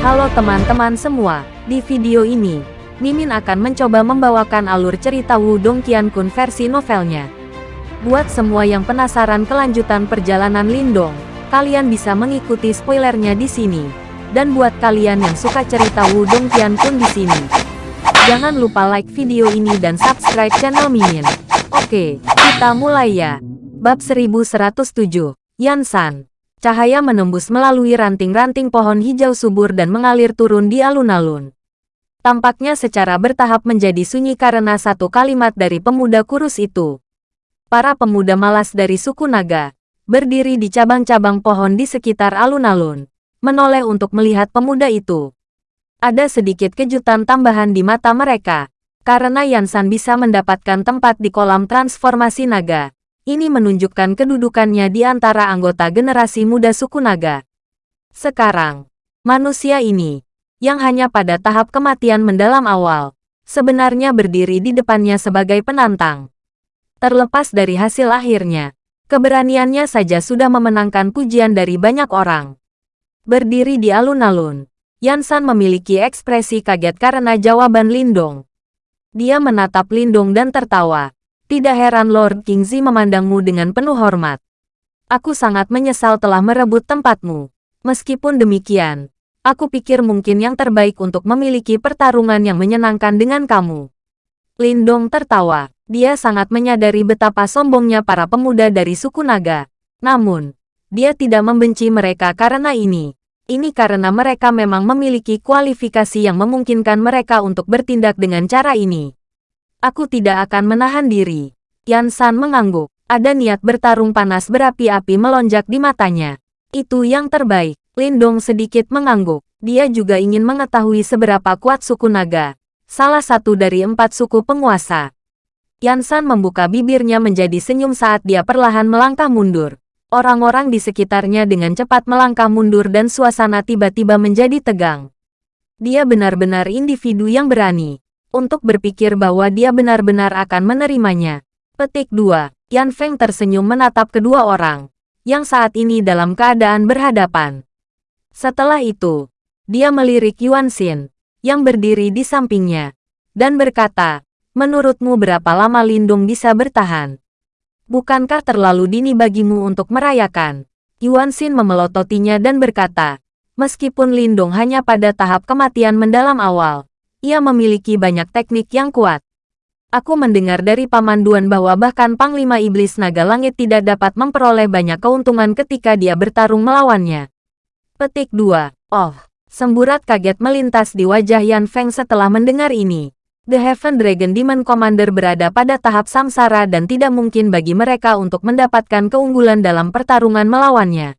Halo teman-teman semua, di video ini, Mimin akan mencoba membawakan alur cerita Wudong Qiankun versi novelnya. Buat semua yang penasaran kelanjutan perjalanan Lindong, kalian bisa mengikuti spoilernya di sini. Dan buat kalian yang suka cerita Wudong Qiankun di sini, jangan lupa like video ini dan subscribe channel Mimin. Oke, kita mulai ya. Bab 1107, Yansan. Cahaya menembus melalui ranting-ranting pohon hijau subur dan mengalir turun di alun-alun. Tampaknya secara bertahap menjadi sunyi karena satu kalimat dari pemuda kurus itu. Para pemuda malas dari suku naga, berdiri di cabang-cabang pohon di sekitar alun-alun, menoleh untuk melihat pemuda itu. Ada sedikit kejutan tambahan di mata mereka, karena Yansan bisa mendapatkan tempat di kolam transformasi naga. Ini menunjukkan kedudukannya di antara anggota generasi muda suku naga. Sekarang, manusia ini yang hanya pada tahap kematian mendalam awal, sebenarnya berdiri di depannya sebagai penantang. Terlepas dari hasil akhirnya, keberaniannya saja sudah memenangkan pujian dari banyak orang. Berdiri di alun-alun, Yansan memiliki ekspresi kaget karena jawaban Lindong. Dia menatap Lindong dan tertawa. Tidak heran Lord Kingzi memandangmu dengan penuh hormat. Aku sangat menyesal telah merebut tempatmu. Meskipun demikian, Aku pikir mungkin yang terbaik untuk memiliki pertarungan yang menyenangkan dengan kamu. Lindong tertawa. Dia sangat menyadari betapa sombongnya para pemuda dari suku naga. Namun, dia tidak membenci mereka karena ini. Ini karena mereka memang memiliki kualifikasi yang memungkinkan mereka untuk bertindak dengan cara ini. Aku tidak akan menahan diri. Yan San mengangguk. Ada niat bertarung panas berapi-api melonjak di matanya. Itu yang terbaik. Lindong sedikit mengangguk. Dia juga ingin mengetahui seberapa kuat suku naga, salah satu dari empat suku penguasa. Yansan membuka bibirnya menjadi senyum saat dia perlahan melangkah mundur. Orang-orang di sekitarnya dengan cepat melangkah mundur dan suasana tiba-tiba menjadi tegang. Dia benar-benar individu yang berani untuk berpikir bahwa dia benar-benar akan menerimanya. Petik 2. Yan Feng tersenyum menatap kedua orang yang saat ini dalam keadaan berhadapan. Setelah itu, dia melirik Yuan Xin, yang berdiri di sampingnya, dan berkata, menurutmu berapa lama Lindung bisa bertahan? Bukankah terlalu dini bagimu untuk merayakan? Yuan Xin memelototinya dan berkata, meskipun Lindung hanya pada tahap kematian mendalam awal, ia memiliki banyak teknik yang kuat. Aku mendengar dari Paman Duan bahwa bahkan Panglima Iblis Naga Langit tidak dapat memperoleh banyak keuntungan ketika dia bertarung melawannya. Petik 2. Oh, semburat kaget melintas di wajah Yan Feng setelah mendengar ini. The Heaven Dragon Demon Commander berada pada tahap samsara dan tidak mungkin bagi mereka untuk mendapatkan keunggulan dalam pertarungan melawannya.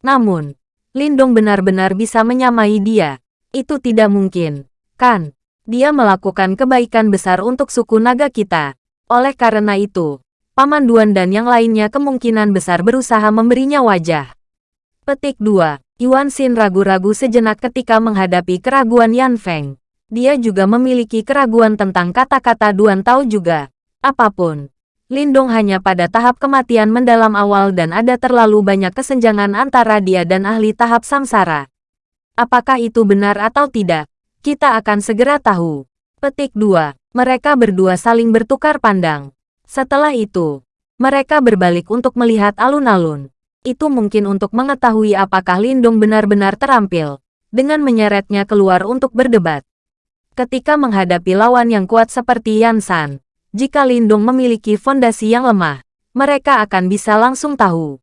Namun, Lindong benar-benar bisa menyamai dia. Itu tidak mungkin, kan? Dia melakukan kebaikan besar untuk suku naga kita. Oleh karena itu, Paman Duan dan yang lainnya kemungkinan besar berusaha memberinya wajah. Petik 2. Yuan Xin ragu-ragu sejenak ketika menghadapi keraguan Yan Feng. Dia juga memiliki keraguan tentang kata-kata Duan Tao juga. Apa pun. Lindong hanya pada tahap kematian mendalam awal dan ada terlalu banyak kesenjangan antara dia dan ahli tahap samsara. Apakah itu benar atau tidak? Kita akan segera tahu. Petik 2. Mereka berdua saling bertukar pandang. Setelah itu, mereka berbalik untuk melihat alun-alun itu mungkin untuk mengetahui apakah Lindung benar-benar terampil, dengan menyeretnya keluar untuk berdebat. Ketika menghadapi lawan yang kuat seperti Yan San, jika Lindung memiliki fondasi yang lemah, mereka akan bisa langsung tahu.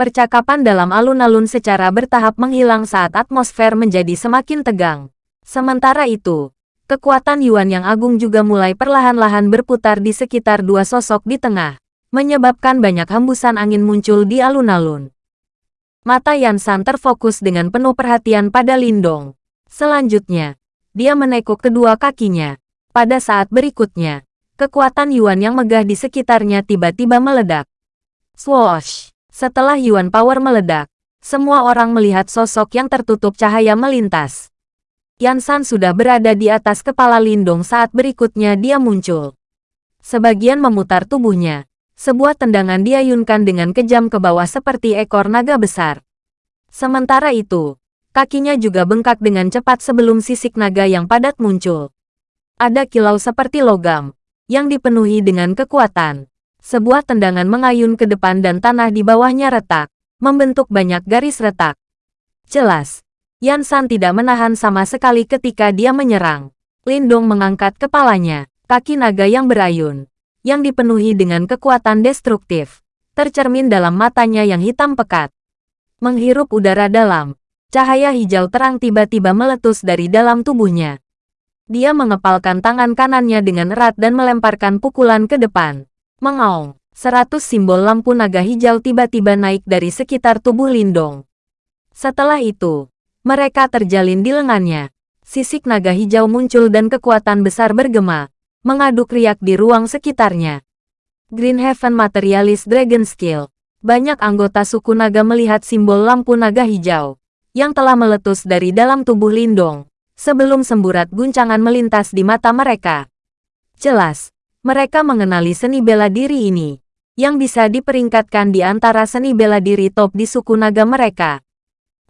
Percakapan dalam alun-alun secara bertahap menghilang saat atmosfer menjadi semakin tegang. Sementara itu, kekuatan Yuan yang agung juga mulai perlahan-lahan berputar di sekitar dua sosok di tengah menyebabkan banyak hembusan angin muncul di alun-alun. Mata Yansan terfokus dengan penuh perhatian pada Lindong. Selanjutnya, dia menekuk kedua kakinya. Pada saat berikutnya, kekuatan Yuan yang megah di sekitarnya tiba-tiba meledak. Swoosh! Setelah Yuan Power meledak, semua orang melihat sosok yang tertutup cahaya melintas. Yansan sudah berada di atas kepala Lindong saat berikutnya dia muncul. Sebagian memutar tubuhnya, sebuah tendangan diayunkan dengan kejam ke bawah seperti ekor naga besar. Sementara itu, Kakinya juga bengkak dengan cepat sebelum sisik naga yang padat muncul. Ada kilau seperti logam, yang dipenuhi dengan kekuatan. Sebuah tendangan mengayun ke depan dan tanah di bawahnya retak, membentuk banyak garis retak. Jelas, Yan San tidak menahan sama sekali ketika dia menyerang. Lindong mengangkat kepalanya, kaki naga yang berayun, yang dipenuhi dengan kekuatan destruktif, tercermin dalam matanya yang hitam pekat. Menghirup udara dalam, Cahaya hijau terang tiba-tiba meletus dari dalam tubuhnya. Dia mengepalkan tangan kanannya dengan erat dan melemparkan pukulan ke depan. Mengaung, seratus simbol lampu naga hijau tiba-tiba naik dari sekitar tubuh Lindong. Setelah itu, mereka terjalin di lengannya. Sisik naga hijau muncul dan kekuatan besar bergema, mengaduk riak di ruang sekitarnya. Green Heaven Materialist Dragon Skill. Banyak anggota suku naga melihat simbol lampu naga hijau yang telah meletus dari dalam tubuh Lindong, sebelum semburat guncangan melintas di mata mereka. Jelas, mereka mengenali seni bela diri ini, yang bisa diperingkatkan di antara seni bela diri top di suku naga mereka.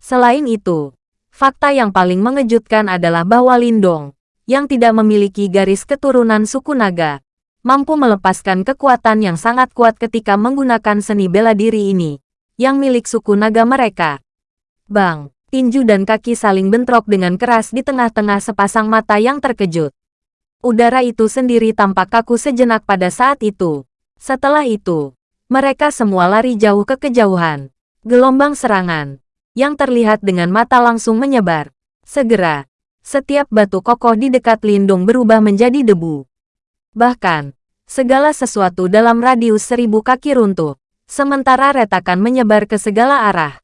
Selain itu, fakta yang paling mengejutkan adalah bahwa Lindong, yang tidak memiliki garis keturunan suku naga, mampu melepaskan kekuatan yang sangat kuat ketika menggunakan seni bela diri ini, yang milik suku naga mereka. Bang! tinju dan kaki saling bentrok dengan keras di tengah-tengah sepasang mata yang terkejut. Udara itu sendiri tampak kaku sejenak pada saat itu. Setelah itu, mereka semua lari jauh ke kejauhan. Gelombang serangan, yang terlihat dengan mata langsung menyebar. Segera, setiap batu kokoh di dekat lindung berubah menjadi debu. Bahkan, segala sesuatu dalam radius seribu kaki runtuh, sementara retakan menyebar ke segala arah.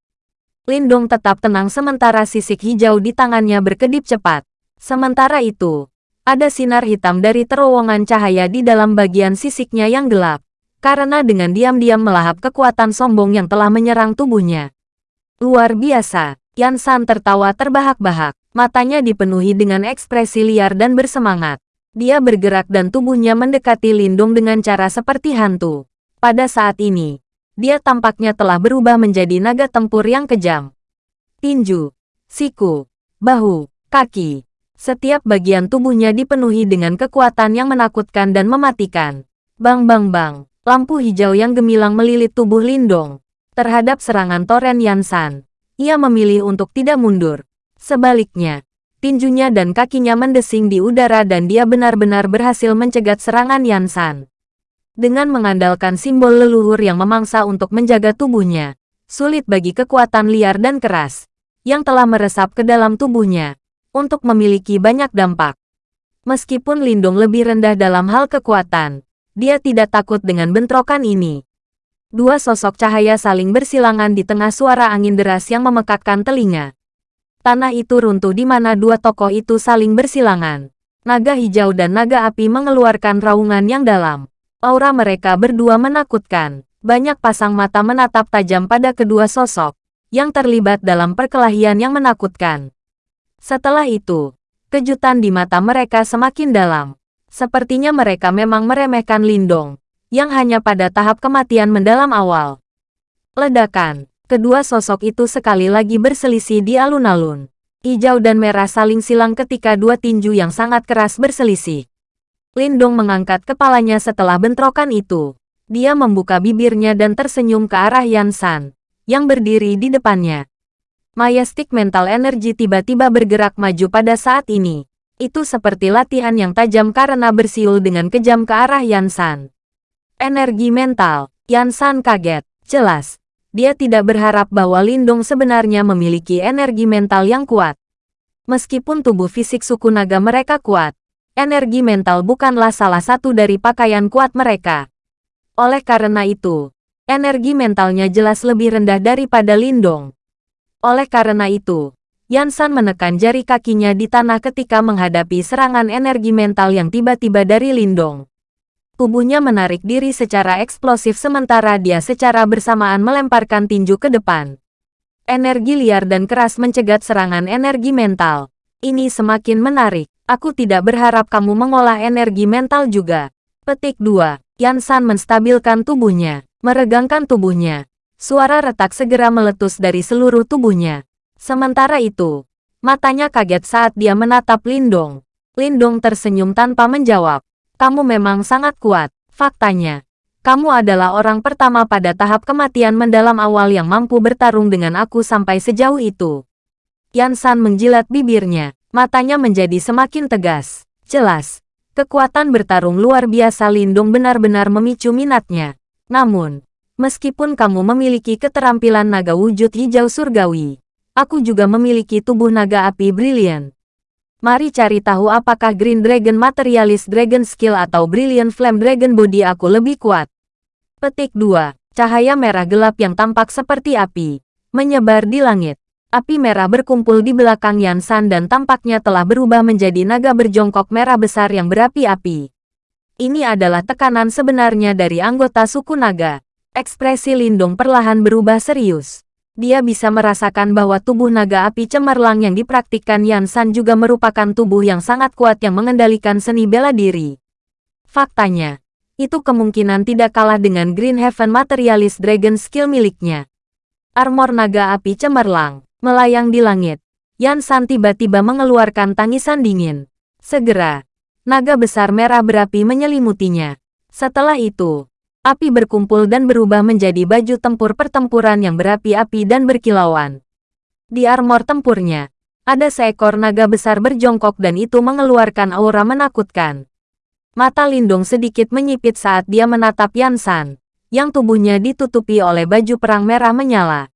Lindong tetap tenang sementara sisik hijau di tangannya berkedip cepat. Sementara itu, ada sinar hitam dari terowongan cahaya di dalam bagian sisiknya yang gelap, karena dengan diam-diam melahap kekuatan sombong yang telah menyerang tubuhnya. Luar biasa, Yan San tertawa terbahak-bahak, matanya dipenuhi dengan ekspresi liar dan bersemangat. Dia bergerak dan tubuhnya mendekati Lindung dengan cara seperti hantu. Pada saat ini, dia tampaknya telah berubah menjadi naga tempur yang kejam. Tinju, siku, bahu, kaki. Setiap bagian tubuhnya dipenuhi dengan kekuatan yang menakutkan dan mematikan. Bang bang bang, lampu hijau yang gemilang melilit tubuh Lindong. Terhadap serangan Toren Yansan, ia memilih untuk tidak mundur. Sebaliknya, tinjunya dan kakinya mendesing di udara dan dia benar-benar berhasil mencegat serangan Yansan. Dengan mengandalkan simbol leluhur yang memangsa untuk menjaga tubuhnya, sulit bagi kekuatan liar dan keras, yang telah meresap ke dalam tubuhnya, untuk memiliki banyak dampak. Meskipun Lindung lebih rendah dalam hal kekuatan, dia tidak takut dengan bentrokan ini. Dua sosok cahaya saling bersilangan di tengah suara angin deras yang memekakkan telinga. Tanah itu runtuh di mana dua tokoh itu saling bersilangan. Naga hijau dan naga api mengeluarkan raungan yang dalam. Aura mereka berdua menakutkan. Banyak pasang mata menatap tajam pada kedua sosok, yang terlibat dalam perkelahian yang menakutkan. Setelah itu, kejutan di mata mereka semakin dalam. Sepertinya mereka memang meremehkan Lindong, yang hanya pada tahap kematian mendalam awal. Ledakan, kedua sosok itu sekali lagi berselisih di alun-alun. Hijau dan merah saling silang ketika dua tinju yang sangat keras berselisih. Lindong mengangkat kepalanya setelah bentrokan itu. Dia membuka bibirnya dan tersenyum ke arah Yan San, yang berdiri di depannya. Majestic Mental Energy tiba-tiba bergerak maju pada saat ini. Itu seperti latihan yang tajam karena bersiul dengan kejam ke arah Yan San. Energi mental, Yan San kaget. Jelas, dia tidak berharap bahwa Lindong sebenarnya memiliki energi mental yang kuat. Meskipun tubuh fisik suku naga mereka kuat, energi mental bukanlah salah satu dari pakaian kuat mereka. Oleh karena itu, energi mentalnya jelas lebih rendah daripada Lindong. Oleh karena itu, Yansan menekan jari kakinya di tanah ketika menghadapi serangan energi mental yang tiba-tiba dari Lindong. Tubuhnya menarik diri secara eksplosif sementara dia secara bersamaan melemparkan tinju ke depan. Energi liar dan keras mencegat serangan energi mental. Ini semakin menarik. Aku tidak berharap kamu mengolah energi mental juga. Petik 2. Yansan menstabilkan tubuhnya, meregangkan tubuhnya. Suara retak segera meletus dari seluruh tubuhnya. Sementara itu, matanya kaget saat dia menatap Lindong. Lindong tersenyum tanpa menjawab. Kamu memang sangat kuat. Faktanya, kamu adalah orang pertama pada tahap kematian mendalam awal yang mampu bertarung dengan aku sampai sejauh itu. Yan San menjilat bibirnya. Matanya menjadi semakin tegas. Jelas, kekuatan bertarung luar biasa Lindong benar-benar memicu minatnya. Namun, meskipun kamu memiliki keterampilan naga wujud hijau surgawi, Aku juga memiliki tubuh naga api brilian. Mari cari tahu apakah Green Dragon Materialist Dragon Skill atau Brilliant Flame Dragon Body aku lebih kuat. Petik 2. Cahaya merah gelap yang tampak seperti api. Menyebar di langit. Api merah berkumpul di belakang Yansan dan tampaknya telah berubah menjadi naga berjongkok merah besar yang berapi-api. Ini adalah tekanan sebenarnya dari anggota suku naga. Ekspresi Lindung perlahan berubah serius. Dia bisa merasakan bahwa tubuh naga api cemerlang yang dipraktikkan Yan San juga merupakan tubuh yang sangat kuat yang mengendalikan seni bela diri. Faktanya, itu kemungkinan tidak kalah dengan Green Heaven Materialist Dragon skill miliknya. Armor naga api cemerlang, melayang di langit. Yan San tiba-tiba mengeluarkan tangisan dingin. Segera, naga besar merah berapi menyelimutinya. Setelah itu, Api berkumpul dan berubah menjadi baju tempur pertempuran yang berapi-api dan berkilauan. Di armor tempurnya, ada seekor naga besar berjongkok dan itu mengeluarkan aura menakutkan. Mata Lindung sedikit menyipit saat dia menatap Yansan, yang tubuhnya ditutupi oleh baju perang merah menyala.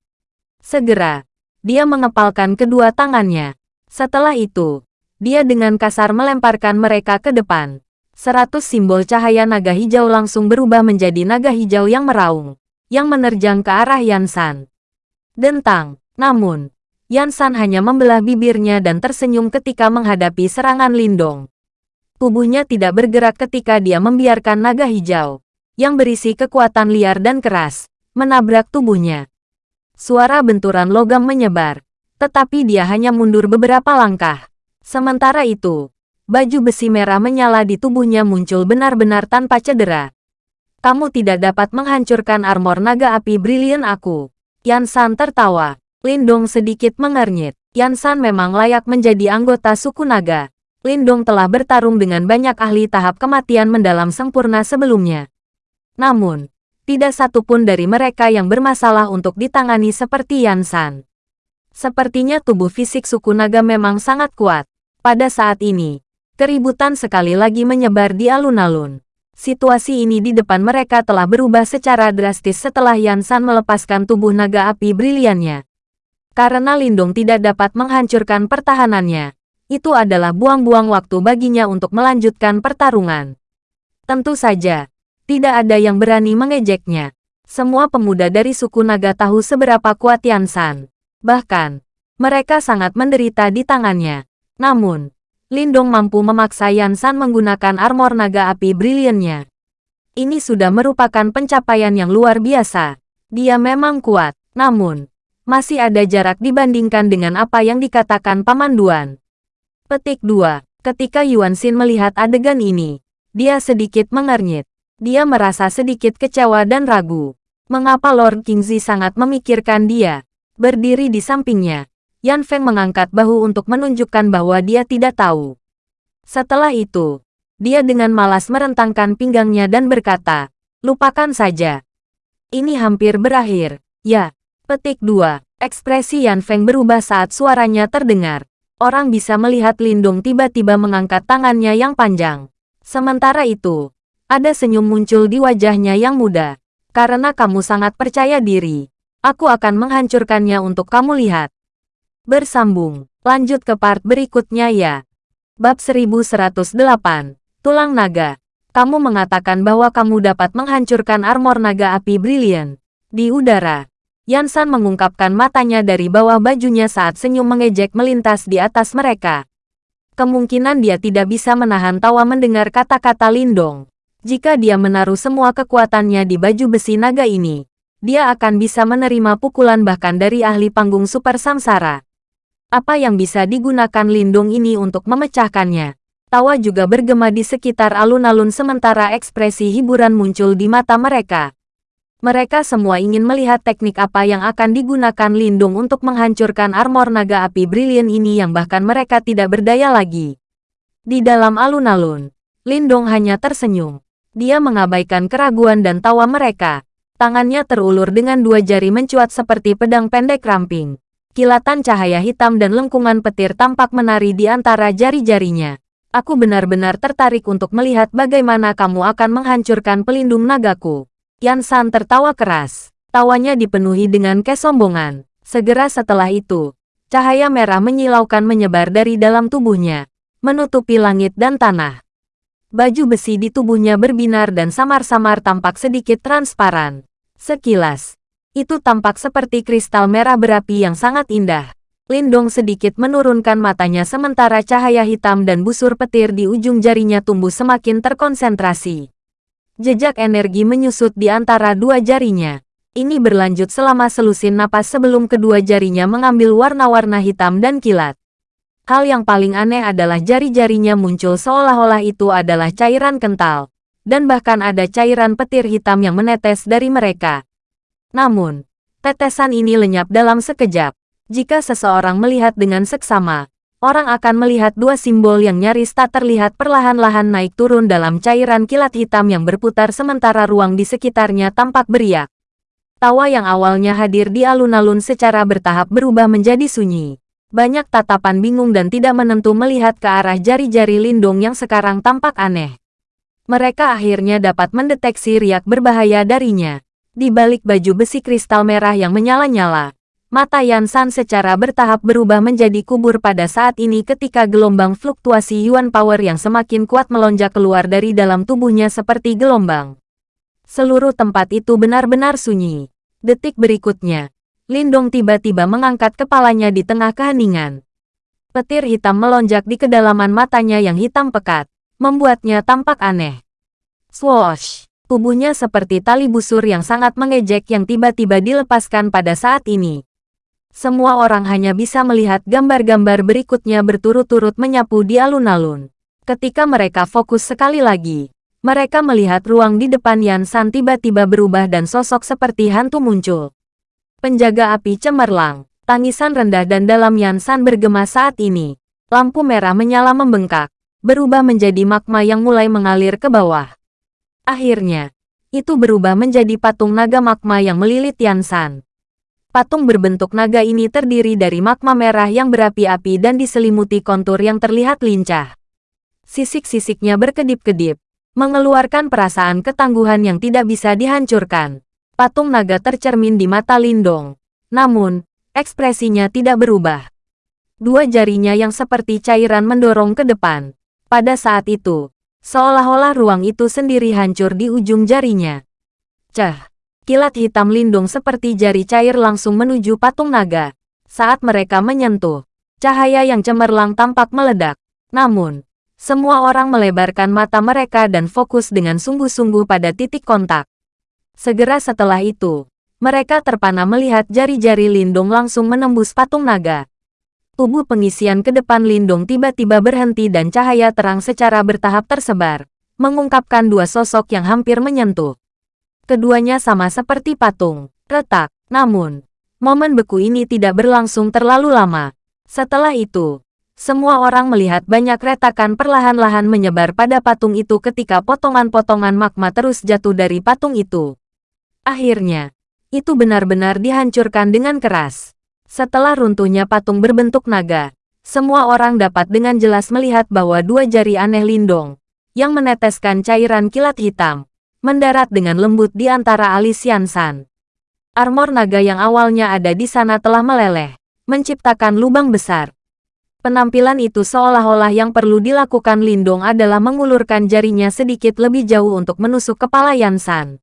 Segera, dia mengepalkan kedua tangannya. Setelah itu, dia dengan kasar melemparkan mereka ke depan. Seratus simbol cahaya naga hijau langsung berubah menjadi naga hijau yang meraung, yang menerjang ke arah Yansan. Dentang, namun, Yansan hanya membelah bibirnya dan tersenyum ketika menghadapi serangan Lindong. Tubuhnya tidak bergerak ketika dia membiarkan naga hijau, yang berisi kekuatan liar dan keras, menabrak tubuhnya. Suara benturan logam menyebar, tetapi dia hanya mundur beberapa langkah. Sementara itu, baju besi merah menyala di tubuhnya muncul benar-benar tanpa cedera. Kamu tidak dapat menghancurkan armor naga api brilian aku. Yan San tertawa. Lindong sedikit mengernyit. Yan San memang layak menjadi anggota suku naga. Lindong telah bertarung dengan banyak ahli tahap kematian mendalam sempurna sebelumnya. Namun, tidak satupun dari mereka yang bermasalah untuk ditangani seperti Yan San. Sepertinya tubuh fisik suku naga memang sangat kuat. Pada saat ini, Keributan sekali lagi menyebar di alun-alun. Situasi ini di depan mereka telah berubah secara drastis setelah Yansan melepaskan tubuh naga api briliannya. Karena Lindung tidak dapat menghancurkan pertahanannya, itu adalah buang-buang waktu baginya untuk melanjutkan pertarungan. Tentu saja, tidak ada yang berani mengejeknya. Semua pemuda dari suku naga tahu seberapa kuat Yansan. Bahkan, mereka sangat menderita di tangannya. Namun, Lindong mampu memaksa Yansan menggunakan armor naga api briliannya. Ini sudah merupakan pencapaian yang luar biasa. Dia memang kuat, namun, masih ada jarak dibandingkan dengan apa yang dikatakan Paman Duan. Petik 2. Ketika Yuan Xin melihat adegan ini, dia sedikit mengernyit. Dia merasa sedikit kecewa dan ragu. Mengapa Lord Kingzi sangat memikirkan dia? Berdiri di sampingnya, Yan Feng mengangkat bahu untuk menunjukkan bahwa dia tidak tahu. Setelah itu, dia dengan malas merentangkan pinggangnya dan berkata, lupakan saja. Ini hampir berakhir. Ya, petik 2. Ekspresi Yan Feng berubah saat suaranya terdengar. Orang bisa melihat Lindung tiba-tiba mengangkat tangannya yang panjang. Sementara itu, ada senyum muncul di wajahnya yang muda. Karena kamu sangat percaya diri, aku akan menghancurkannya untuk kamu lihat. Bersambung. Lanjut ke part berikutnya ya. Bab 1108. Tulang Naga. Kamu mengatakan bahwa kamu dapat menghancurkan armor naga api brilian. Di udara. Yansan mengungkapkan matanya dari bawah bajunya saat senyum mengejek melintas di atas mereka. Kemungkinan dia tidak bisa menahan tawa mendengar kata-kata Lindong. Jika dia menaruh semua kekuatannya di baju besi naga ini, dia akan bisa menerima pukulan bahkan dari ahli panggung super samsara. Apa yang bisa digunakan lindung ini untuk memecahkannya? Tawa juga bergema di sekitar alun-alun sementara ekspresi hiburan muncul di mata mereka. Mereka semua ingin melihat teknik apa yang akan digunakan Lindung untuk menghancurkan armor naga api brilian ini yang bahkan mereka tidak berdaya lagi. Di dalam alun-alun, Lindong hanya tersenyum. Dia mengabaikan keraguan dan tawa mereka. Tangannya terulur dengan dua jari mencuat seperti pedang pendek ramping. Kilatan cahaya hitam dan lengkungan petir tampak menari di antara jari-jarinya. Aku benar-benar tertarik untuk melihat bagaimana kamu akan menghancurkan pelindung nagaku. Yan San tertawa keras. Tawanya dipenuhi dengan kesombongan. Segera setelah itu, cahaya merah menyilaukan menyebar dari dalam tubuhnya, menutupi langit dan tanah. Baju besi di tubuhnya berbinar dan samar-samar tampak sedikit transparan. Sekilas, itu tampak seperti kristal merah berapi yang sangat indah. Lindong sedikit menurunkan matanya sementara cahaya hitam dan busur petir di ujung jarinya tumbuh semakin terkonsentrasi. Jejak energi menyusut di antara dua jarinya. Ini berlanjut selama selusin napas sebelum kedua jarinya mengambil warna-warna hitam dan kilat. Hal yang paling aneh adalah jari-jarinya muncul seolah-olah itu adalah cairan kental. Dan bahkan ada cairan petir hitam yang menetes dari mereka. Namun, tetesan ini lenyap dalam sekejap. Jika seseorang melihat dengan seksama, orang akan melihat dua simbol yang nyaris tak terlihat perlahan-lahan naik turun dalam cairan kilat hitam yang berputar sementara ruang di sekitarnya tampak beriak. Tawa yang awalnya hadir di alun-alun secara bertahap berubah menjadi sunyi. Banyak tatapan bingung dan tidak menentu melihat ke arah jari-jari lindung yang sekarang tampak aneh. Mereka akhirnya dapat mendeteksi riak berbahaya darinya. Di balik baju besi kristal merah yang menyala-nyala, mata Yan San secara bertahap berubah menjadi kubur pada saat ini ketika gelombang fluktuasi Yuan Power yang semakin kuat melonjak keluar dari dalam tubuhnya seperti gelombang. Seluruh tempat itu benar-benar sunyi. Detik berikutnya, Lindong tiba-tiba mengangkat kepalanya di tengah keheningan. Petir hitam melonjak di kedalaman matanya yang hitam pekat, membuatnya tampak aneh. Swoosh! Tubuhnya seperti tali busur yang sangat mengejek yang tiba-tiba dilepaskan pada saat ini. Semua orang hanya bisa melihat gambar-gambar berikutnya berturut-turut menyapu di alun-alun. Ketika mereka fokus sekali lagi, mereka melihat ruang di depan Yan San tiba-tiba berubah dan sosok seperti hantu muncul. Penjaga api cemerlang, tangisan rendah dan dalam Yan San bergema saat ini. Lampu merah menyala membengkak, berubah menjadi magma yang mulai mengalir ke bawah. Akhirnya, itu berubah menjadi patung naga magma yang melilit Yansan. Patung berbentuk naga ini terdiri dari magma merah yang berapi-api dan diselimuti kontur yang terlihat lincah. Sisik-sisiknya berkedip-kedip, mengeluarkan perasaan ketangguhan yang tidak bisa dihancurkan. Patung naga tercermin di mata Lindong. Namun, ekspresinya tidak berubah. Dua jarinya yang seperti cairan mendorong ke depan. Pada saat itu, Seolah-olah ruang itu sendiri hancur di ujung jarinya. Cah! Kilat hitam lindung seperti jari cair langsung menuju patung naga. Saat mereka menyentuh, cahaya yang cemerlang tampak meledak. Namun, semua orang melebarkan mata mereka dan fokus dengan sungguh-sungguh pada titik kontak. Segera setelah itu, mereka terpana melihat jari-jari lindung langsung menembus patung naga. Tubuh pengisian ke depan Lindung tiba-tiba berhenti dan cahaya terang secara bertahap tersebar, mengungkapkan dua sosok yang hampir menyentuh. Keduanya sama seperti patung, retak, namun, momen beku ini tidak berlangsung terlalu lama. Setelah itu, semua orang melihat banyak retakan perlahan-lahan menyebar pada patung itu ketika potongan-potongan magma terus jatuh dari patung itu. Akhirnya, itu benar-benar dihancurkan dengan keras. Setelah runtuhnya patung berbentuk naga, semua orang dapat dengan jelas melihat bahwa dua jari aneh Lindong, yang meneteskan cairan kilat hitam, mendarat dengan lembut di antara alis Yansan. Armor naga yang awalnya ada di sana telah meleleh, menciptakan lubang besar. Penampilan itu seolah-olah yang perlu dilakukan Lindong adalah mengulurkan jarinya sedikit lebih jauh untuk menusuk kepala Yansan.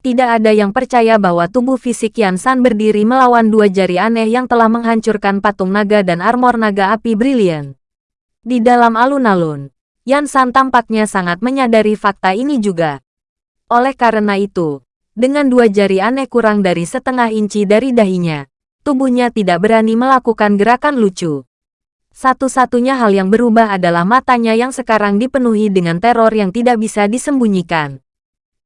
Tidak ada yang percaya bahwa tubuh fisik Yan San berdiri melawan dua jari aneh yang telah menghancurkan patung naga dan armor naga api brilian. Di dalam alun-alun, Yan San tampaknya sangat menyadari fakta ini juga. Oleh karena itu, dengan dua jari aneh kurang dari setengah inci dari dahinya, tubuhnya tidak berani melakukan gerakan lucu. Satu-satunya hal yang berubah adalah matanya yang sekarang dipenuhi dengan teror yang tidak bisa disembunyikan.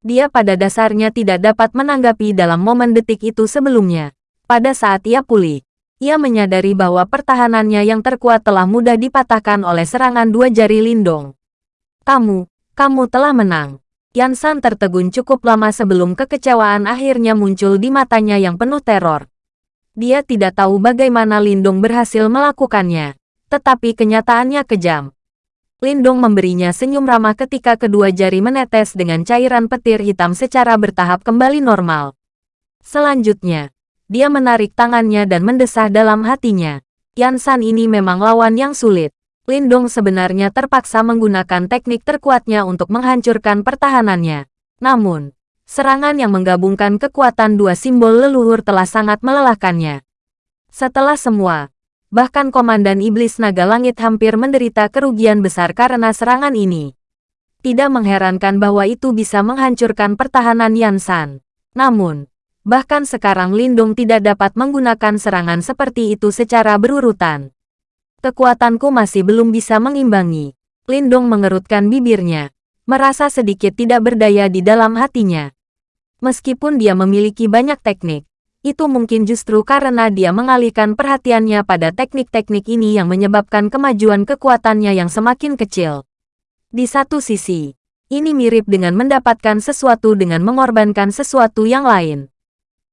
Dia pada dasarnya tidak dapat menanggapi dalam momen detik itu sebelumnya. Pada saat ia pulih, ia menyadari bahwa pertahanannya yang terkuat telah mudah dipatahkan oleh serangan dua jari Lindong. Kamu, kamu telah menang. Yansan tertegun cukup lama sebelum kekecewaan akhirnya muncul di matanya yang penuh teror. Dia tidak tahu bagaimana Lindong berhasil melakukannya, tetapi kenyataannya kejam. Lindong memberinya senyum ramah ketika kedua jari menetes dengan cairan petir hitam secara bertahap kembali normal. Selanjutnya, dia menarik tangannya dan mendesah dalam hatinya. Yansan ini memang lawan yang sulit. Lindong sebenarnya terpaksa menggunakan teknik terkuatnya untuk menghancurkan pertahanannya. Namun, serangan yang menggabungkan kekuatan dua simbol leluhur telah sangat melelahkannya. Setelah semua, bahkan Komandan Iblis Naga Langit hampir menderita kerugian besar karena serangan ini. Tidak mengherankan bahwa itu bisa menghancurkan pertahanan Yansan. Namun, bahkan sekarang Lindong tidak dapat menggunakan serangan seperti itu secara berurutan. Kekuatanku masih belum bisa mengimbangi. Lindong mengerutkan bibirnya, merasa sedikit tidak berdaya di dalam hatinya. Meskipun dia memiliki banyak teknik, itu mungkin justru karena dia mengalihkan perhatiannya pada teknik-teknik ini yang menyebabkan kemajuan kekuatannya yang semakin kecil. Di satu sisi, ini mirip dengan mendapatkan sesuatu dengan mengorbankan sesuatu yang lain.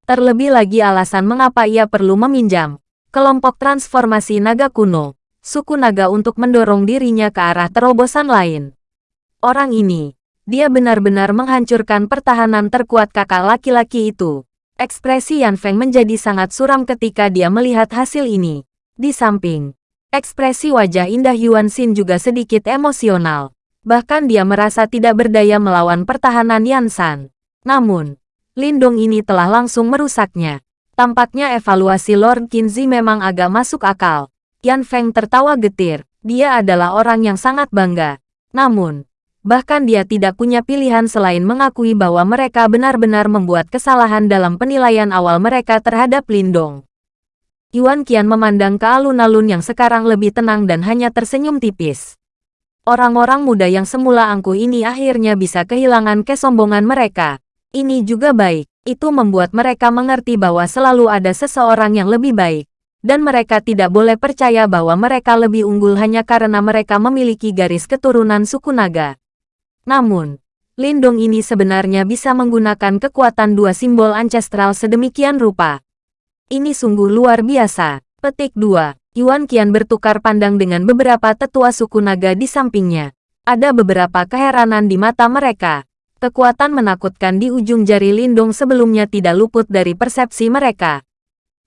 Terlebih lagi alasan mengapa ia perlu meminjam kelompok transformasi naga kuno suku naga untuk mendorong dirinya ke arah terobosan lain. Orang ini, dia benar-benar menghancurkan pertahanan terkuat kakak laki-laki itu. Ekspresi Yan Feng menjadi sangat suram ketika dia melihat hasil ini. Di samping, ekspresi wajah indah Yuan Xin juga sedikit emosional. Bahkan dia merasa tidak berdaya melawan pertahanan Yan San. Namun, Lindong ini telah langsung merusaknya. Tampaknya evaluasi Lord Qinzi memang agak masuk akal. Yan Feng tertawa getir. Dia adalah orang yang sangat bangga. Namun, bahkan dia tidak punya pilihan selain mengakui bahwa mereka benar-benar membuat kesalahan dalam penilaian awal mereka terhadap Lindong. Yuan Qian memandang ke alun-alun yang sekarang lebih tenang dan hanya tersenyum tipis. Orang-orang muda yang semula angkuh ini akhirnya bisa kehilangan kesombongan mereka. Ini juga baik. Itu membuat mereka mengerti bahwa selalu ada seseorang yang lebih baik dan mereka tidak boleh percaya bahwa mereka lebih unggul hanya karena mereka memiliki garis keturunan suku naga. Namun, Lindong ini sebenarnya bisa menggunakan kekuatan dua simbol ancestral sedemikian rupa. Ini sungguh luar biasa. Petik 2. Yuan Qian bertukar pandang dengan beberapa tetua suku naga di sampingnya. Ada beberapa keheranan di mata mereka. Kekuatan menakutkan di ujung jari Lindong sebelumnya tidak luput dari persepsi mereka.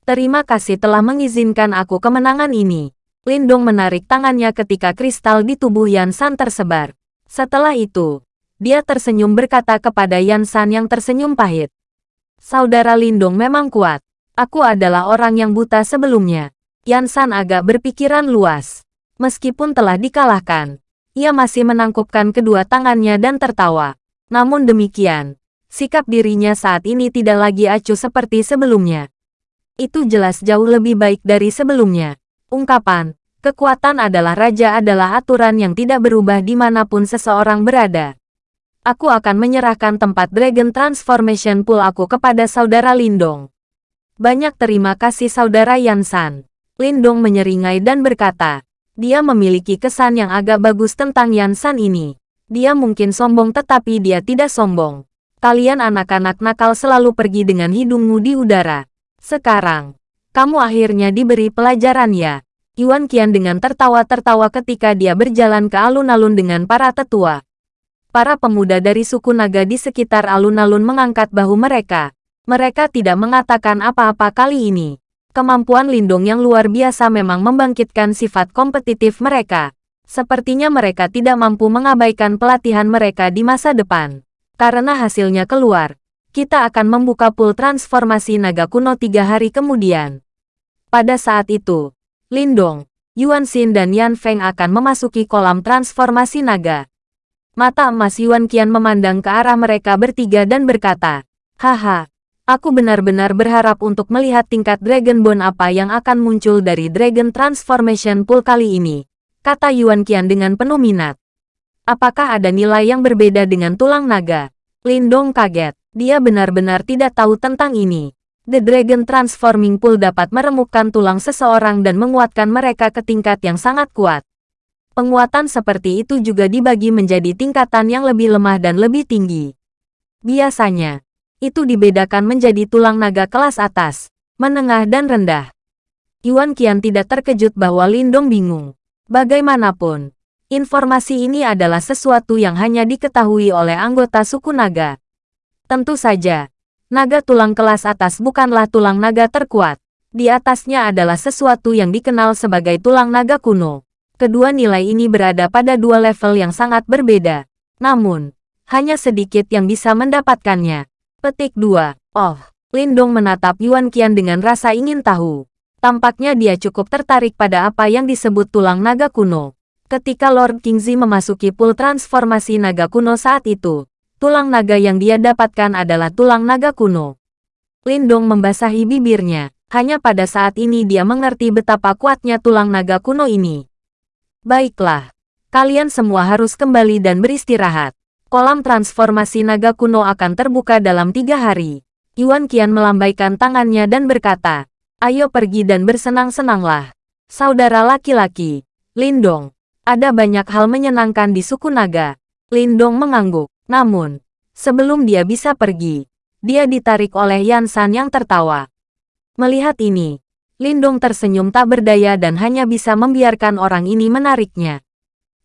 Terima kasih telah mengizinkan aku kemenangan ini. Lindong menarik tangannya ketika kristal di tubuh Yan San tersebar. Setelah itu, dia tersenyum berkata kepada Yan San yang tersenyum pahit. Saudara Lindong memang kuat. Aku adalah orang yang buta sebelumnya. Yan San agak berpikiran luas. Meskipun telah dikalahkan, ia masih menangkupkan kedua tangannya dan tertawa. Namun demikian, sikap dirinya saat ini tidak lagi acuh seperti sebelumnya. Itu jelas jauh lebih baik dari sebelumnya. Ungkapan, kekuatan adalah raja adalah aturan yang tidak berubah di mana pun seseorang berada. Aku akan menyerahkan tempat Dragon Transformation Pool aku kepada saudara Lindong. Banyak terima kasih saudara Yansan. Lindong menyeringai dan berkata, dia memiliki kesan yang agak bagus tentang Yansan ini. Dia mungkin sombong tetapi dia tidak sombong. Kalian anak-anak nakal selalu pergi dengan hidungmu di udara. Sekarang, kamu akhirnya diberi pelajaran ya. Yuan Qian dengan tertawa-tertawa ketika dia berjalan ke alun-alun dengan para tetua. Para pemuda dari suku naga di sekitar alun-alun mengangkat bahu mereka. Mereka tidak mengatakan apa-apa kali ini. Kemampuan Lindung yang luar biasa memang membangkitkan sifat kompetitif mereka. Sepertinya mereka tidak mampu mengabaikan pelatihan mereka di masa depan. Karena hasilnya keluar, kita akan membuka pool transformasi naga kuno tiga hari kemudian. Pada saat itu, Lindong, Yuan Xin dan Yan Feng akan memasuki kolam transformasi naga. Mata emas Yuan Qian memandang ke arah mereka bertiga dan berkata, Haha, aku benar-benar berharap untuk melihat tingkat Dragon Bone apa yang akan muncul dari Dragon Transformation Pool kali ini, kata Yuan Qian dengan penuh minat. Apakah ada nilai yang berbeda dengan tulang naga? Lindong kaget. Dia benar-benar tidak tahu tentang ini. The Dragon Transforming Pool dapat meremukkan tulang seseorang dan menguatkan mereka ke tingkat yang sangat kuat. Penguatan seperti itu juga dibagi menjadi tingkatan yang lebih lemah dan lebih tinggi. Biasanya, itu dibedakan menjadi tulang naga kelas atas, menengah dan rendah. Yuan Qian tidak terkejut bahwa Lindong bingung. Bagaimanapun, informasi ini adalah sesuatu yang hanya diketahui oleh anggota suku naga. Tentu saja, naga tulang kelas atas bukanlah tulang naga terkuat. Di atasnya adalah sesuatu yang dikenal sebagai tulang naga kuno. Kedua nilai ini berada pada dua level yang sangat berbeda. Namun, hanya sedikit yang bisa mendapatkannya. Petik 2. Oh, Lindong menatap Yuan Qian dengan rasa ingin tahu. Tampaknya dia cukup tertarik pada apa yang disebut tulang naga kuno. Ketika Lord Kingzi memasuki pool transformasi naga kuno saat itu, tulang naga yang dia dapatkan adalah tulang naga kuno. Lindong membasahi bibirnya. Hanya pada saat ini dia mengerti betapa kuatnya tulang naga kuno ini. Baiklah, kalian semua harus kembali dan beristirahat. Kolam transformasi naga kuno akan terbuka dalam tiga hari. Yuan Qian melambaikan tangannya dan berkata, Ayo pergi dan bersenang-senanglah. Saudara laki-laki, Lindong, ada banyak hal menyenangkan di suku naga. Lindong mengangguk. Namun, sebelum dia bisa pergi, dia ditarik oleh Yansan yang tertawa. Melihat ini, Lindong tersenyum tak berdaya dan hanya bisa membiarkan orang ini menariknya.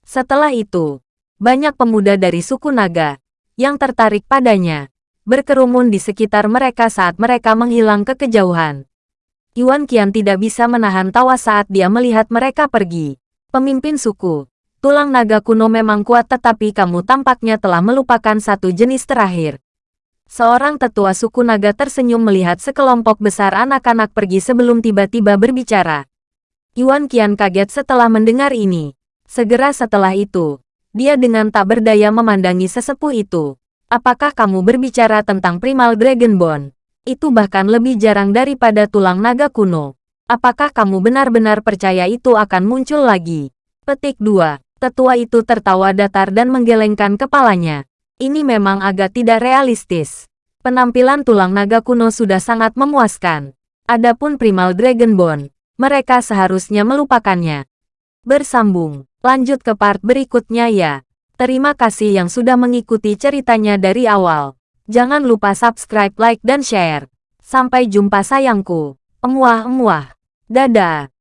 Setelah itu, banyak pemuda dari suku naga yang tertarik padanya, berkerumun di sekitar mereka saat mereka menghilang ke kejauhan. Yuan Qian tidak bisa menahan tawa saat dia melihat mereka pergi. Pemimpin suku, Tulang naga kuno memang kuat tetapi kamu tampaknya telah melupakan satu jenis terakhir. Seorang tetua suku naga tersenyum melihat sekelompok besar anak-anak pergi sebelum tiba-tiba berbicara. Yuan Qian kaget setelah mendengar ini. Segera setelah itu, dia dengan tak berdaya memandangi sesepuh itu. Apakah kamu berbicara tentang Primal Dragon Bone? Itu bahkan lebih jarang daripada tulang naga kuno. Apakah kamu benar-benar percaya itu akan muncul lagi? Petik 2. Tetua itu tertawa datar dan menggelengkan kepalanya. Ini memang agak tidak realistis. Penampilan tulang naga kuno sudah sangat memuaskan. Adapun Primal Dragon Bone, mereka seharusnya melupakannya. Bersambung, lanjut ke part berikutnya ya. Terima kasih yang sudah mengikuti ceritanya dari awal. Jangan lupa subscribe, like, dan share. Sampai jumpa sayangku. Emuah-emuah. Dadah.